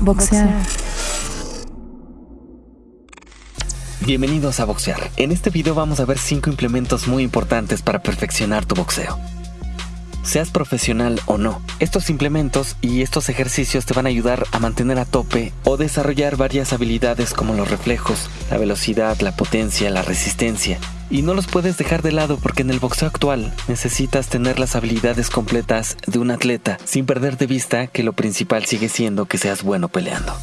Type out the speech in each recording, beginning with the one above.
Boxear. Bienvenidos a Boxear. En este video vamos a ver 5 implementos muy importantes para perfeccionar tu boxeo. Seas profesional o no, estos implementos y estos ejercicios te van a ayudar a mantener a tope o desarrollar varias habilidades como los reflejos, la velocidad, la potencia, la resistencia. Y no los puedes dejar de lado porque en el boxeo actual necesitas tener las habilidades completas de un atleta sin perder de vista que lo principal sigue siendo que seas bueno peleando.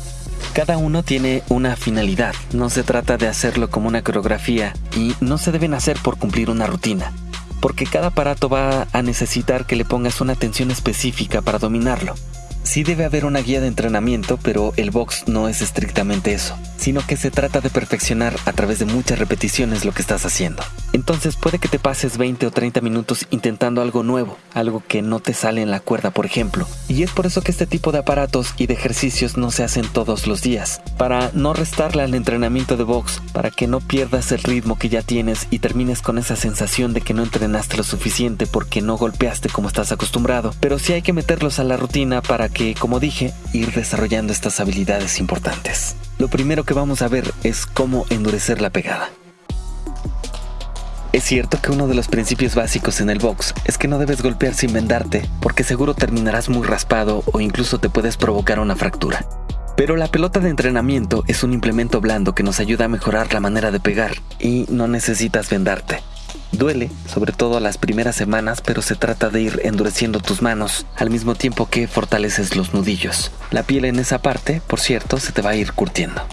Cada uno tiene una finalidad, no se trata de hacerlo como una coreografía y no se deben hacer por cumplir una rutina, porque cada aparato va a necesitar que le pongas una atención específica para dominarlo. Sí debe haber una guía de entrenamiento, pero el box no es estrictamente eso, sino que se trata de perfeccionar a través de muchas repeticiones lo que estás haciendo. Entonces puede que te pases 20 o 30 minutos intentando algo nuevo, algo que no te sale en la cuerda, por ejemplo. Y es por eso que este tipo de aparatos y de ejercicios no se hacen todos los días, para no restarle al entrenamiento de box, para que no pierdas el ritmo que ya tienes y termines con esa sensación de que no entrenaste lo suficiente porque no golpeaste como estás acostumbrado. Pero sí hay que meterlos a la rutina para que, como dije, ir desarrollando estas habilidades importantes. Lo primero que vamos a ver es cómo endurecer la pegada. Es cierto que uno de los principios básicos en el box es que no debes golpear sin vendarte, porque seguro terminarás muy raspado o incluso te puedes provocar una fractura. Pero la pelota de entrenamiento es un implemento blando que nos ayuda a mejorar la manera de pegar y no necesitas vendarte. Duele, sobre todo las primeras semanas, pero se trata de ir endureciendo tus manos al mismo tiempo que fortaleces los nudillos. La piel en esa parte, por cierto, se te va a ir curtiendo.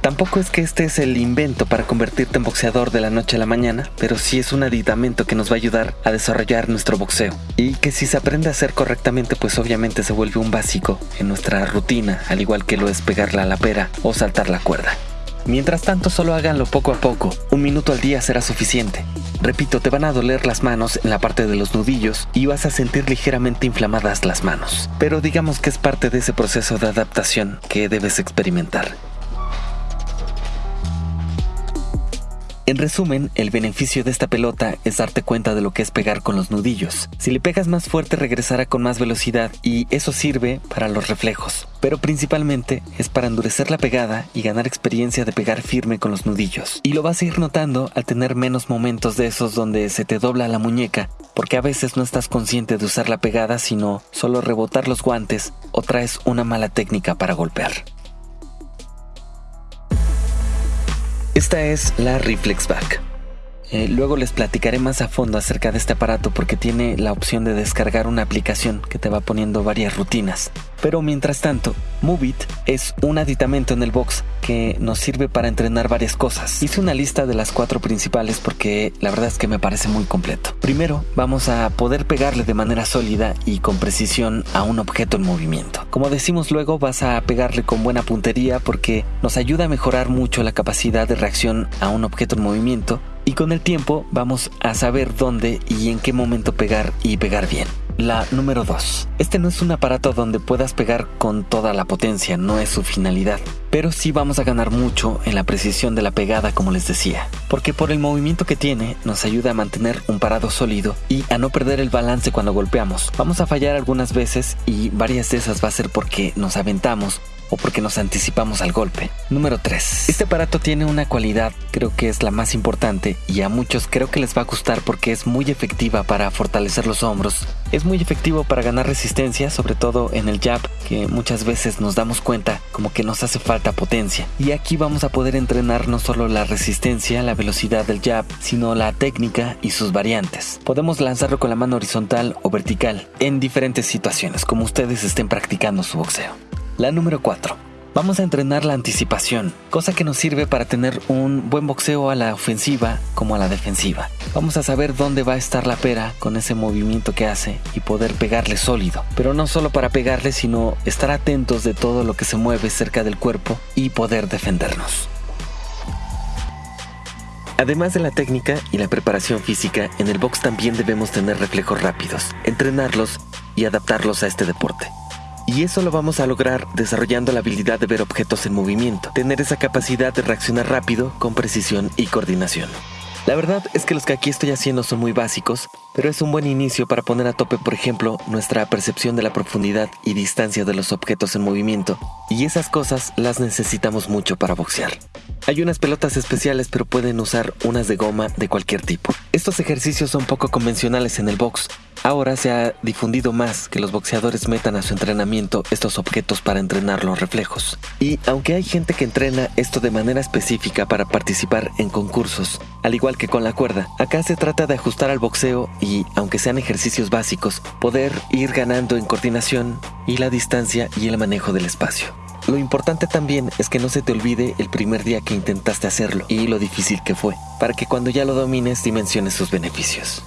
Tampoco es que este es el invento para convertirte en boxeador de la noche a la mañana, pero sí es un aditamento que nos va a ayudar a desarrollar nuestro boxeo. Y que si se aprende a hacer correctamente, pues obviamente se vuelve un básico en nuestra rutina, al igual que lo es pegarla a la pera o saltar la cuerda. Mientras tanto, solo háganlo poco a poco. Un minuto al día será suficiente. Repito, te van a doler las manos en la parte de los nudillos y vas a sentir ligeramente inflamadas las manos. Pero digamos que es parte de ese proceso de adaptación que debes experimentar. En resumen, el beneficio de esta pelota es darte cuenta de lo que es pegar con los nudillos. Si le pegas más fuerte regresará con más velocidad y eso sirve para los reflejos. Pero principalmente es para endurecer la pegada y ganar experiencia de pegar firme con los nudillos. Y lo vas a ir notando al tener menos momentos de esos donde se te dobla la muñeca, porque a veces no estás consciente de usar la pegada sino solo rebotar los guantes o traes una mala técnica para golpear. Esta es la Reflex Back. Eh, luego les platicaré más a fondo acerca de este aparato porque tiene la opción de descargar una aplicación que te va poniendo varias rutinas. Pero mientras tanto, Movit es un aditamento en el box que nos sirve para entrenar varias cosas. Hice una lista de las cuatro principales porque la verdad es que me parece muy completo. Primero, vamos a poder pegarle de manera sólida y con precisión a un objeto en movimiento. Como decimos luego, vas a pegarle con buena puntería porque nos ayuda a mejorar mucho la capacidad de reacción a un objeto en movimiento y con el tiempo vamos a saber dónde y en qué momento pegar y pegar bien. La número 2. Este no es un aparato donde puedas pegar con toda la potencia, no es su finalidad. Pero sí vamos a ganar mucho en la precisión de la pegada, como les decía. Porque por el movimiento que tiene, nos ayuda a mantener un parado sólido y a no perder el balance cuando golpeamos. Vamos a fallar algunas veces y varias de esas va a ser porque nos aventamos o porque nos anticipamos al golpe. Número 3. Este aparato tiene una cualidad, creo que es la más importante y a muchos creo que les va a gustar porque es muy efectiva para fortalecer los hombros. Es muy efectivo para ganar resistencia, sobre todo en el jab, que muchas veces nos damos cuenta como que nos hace falta potencia. Y aquí vamos a poder entrenar no solo la resistencia, la velocidad del jab, sino la técnica y sus variantes. Podemos lanzarlo con la mano horizontal o vertical en diferentes situaciones, como ustedes estén practicando su boxeo. La número 4. Vamos a entrenar la anticipación, cosa que nos sirve para tener un buen boxeo a la ofensiva como a la defensiva. Vamos a saber dónde va a estar la pera con ese movimiento que hace y poder pegarle sólido. Pero no solo para pegarle, sino estar atentos de todo lo que se mueve cerca del cuerpo y poder defendernos. Además de la técnica y la preparación física, en el box también debemos tener reflejos rápidos, entrenarlos y adaptarlos a este deporte. Y eso lo vamos a lograr desarrollando la habilidad de ver objetos en movimiento, tener esa capacidad de reaccionar rápido, con precisión y coordinación. La verdad es que los que aquí estoy haciendo son muy básicos, pero es un buen inicio para poner a tope, por ejemplo, nuestra percepción de la profundidad y distancia de los objetos en movimiento, y esas cosas las necesitamos mucho para boxear. Hay unas pelotas especiales, pero pueden usar unas de goma de cualquier tipo. Estos ejercicios son poco convencionales en el box, Ahora se ha difundido más que los boxeadores metan a su entrenamiento estos objetos para entrenar los reflejos. Y aunque hay gente que entrena esto de manera específica para participar en concursos, al igual que con la cuerda, acá se trata de ajustar al boxeo y, aunque sean ejercicios básicos, poder ir ganando en coordinación y la distancia y el manejo del espacio. Lo importante también es que no se te olvide el primer día que intentaste hacerlo y lo difícil que fue, para que cuando ya lo domines dimensiones sus beneficios.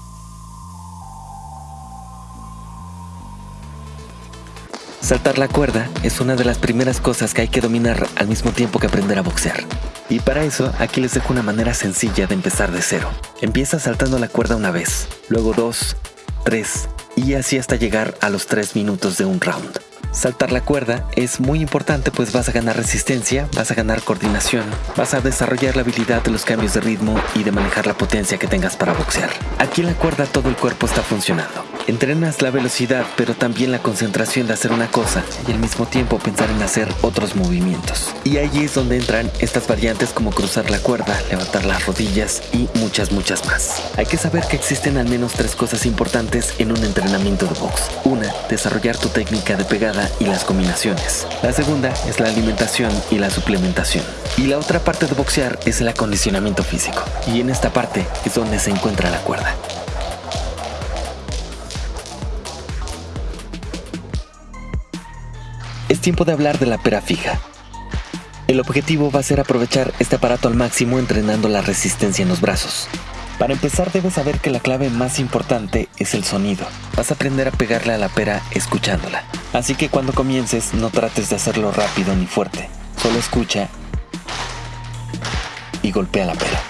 Saltar la cuerda es una de las primeras cosas que hay que dominar al mismo tiempo que aprender a boxear. Y para eso, aquí les dejo una manera sencilla de empezar de cero. Empieza saltando la cuerda una vez, luego dos, tres, y así hasta llegar a los tres minutos de un round. Saltar la cuerda es muy importante pues vas a ganar resistencia, vas a ganar coordinación, vas a desarrollar la habilidad de los cambios de ritmo y de manejar la potencia que tengas para boxear. Aquí en la cuerda todo el cuerpo está funcionando. Entrenas la velocidad, pero también la concentración de hacer una cosa y al mismo tiempo pensar en hacer otros movimientos. Y ahí es donde entran estas variantes como cruzar la cuerda, levantar las rodillas y muchas, muchas más. Hay que saber que existen al menos tres cosas importantes en un entrenamiento de box. Una, desarrollar tu técnica de pegada y las combinaciones. La segunda es la alimentación y la suplementación. Y la otra parte de boxear es el acondicionamiento físico. Y en esta parte es donde se encuentra la cuerda. Tiempo de hablar de la pera fija. El objetivo va a ser aprovechar este aparato al máximo entrenando la resistencia en los brazos. Para empezar debes saber que la clave más importante es el sonido. Vas a aprender a pegarle a la pera escuchándola. Así que cuando comiences no trates de hacerlo rápido ni fuerte. Solo escucha y golpea la pera.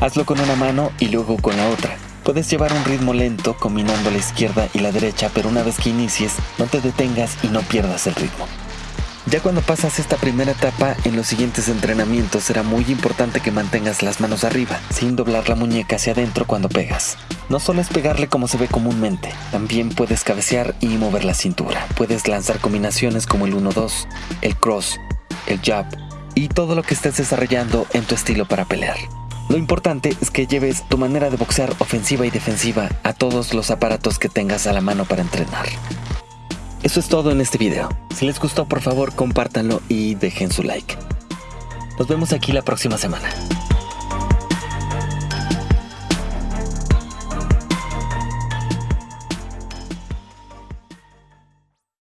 Hazlo con una mano y luego con la otra. Puedes llevar un ritmo lento combinando la izquierda y la derecha, pero una vez que inicies, no te detengas y no pierdas el ritmo. Ya cuando pasas esta primera etapa, en los siguientes entrenamientos será muy importante que mantengas las manos arriba, sin doblar la muñeca hacia adentro cuando pegas. No solo es pegarle como se ve comúnmente, también puedes cabecear y mover la cintura. Puedes lanzar combinaciones como el 1-2, el cross, el jab y todo lo que estés desarrollando en tu estilo para pelear. Lo importante es que lleves tu manera de boxear ofensiva y defensiva a todos los aparatos que tengas a la mano para entrenar. Eso es todo en este video. Si les gustó, por favor, compártanlo y dejen su like. Nos vemos aquí la próxima semana.